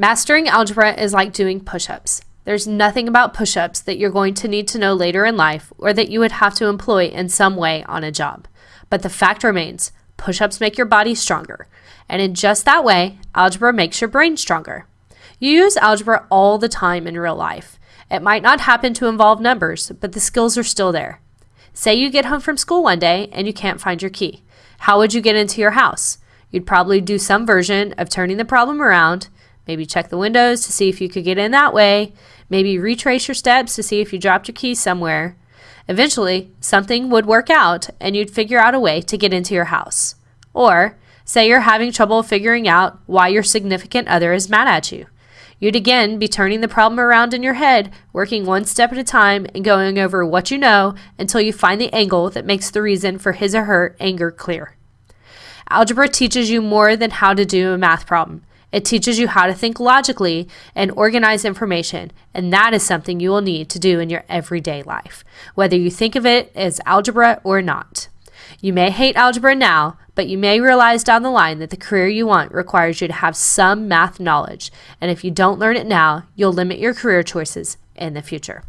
Mastering algebra is like doing push ups. There's nothing about push ups that you're going to need to know later in life or that you would have to employ in some way on a job. But the fact remains push ups make your body stronger. And in just that way, algebra makes your brain stronger. You use algebra all the time in real life. It might not happen to involve numbers, but the skills are still there. Say you get home from school one day and you can't find your key. How would you get into your house? You'd probably do some version of turning the problem around, maybe check the windows to see if you could get in that way, maybe retrace your steps to see if you dropped your keys somewhere. Eventually, something would work out and you'd figure out a way to get into your house. Or, say you're having trouble figuring out why your significant other is mad at you. You'd again be turning the problem around in your head, working one step at a time and going over what you know until you find the angle that makes the reason for his or her anger clear. Algebra teaches you more than how to do a math problem. It teaches you how to think logically and organize information, and that is something you will need to do in your everyday life, whether you think of it as algebra or not. You may hate algebra now, but you may realize down the line that the career you want requires you to have some math knowledge, and if you don't learn it now, you'll limit your career choices in the future.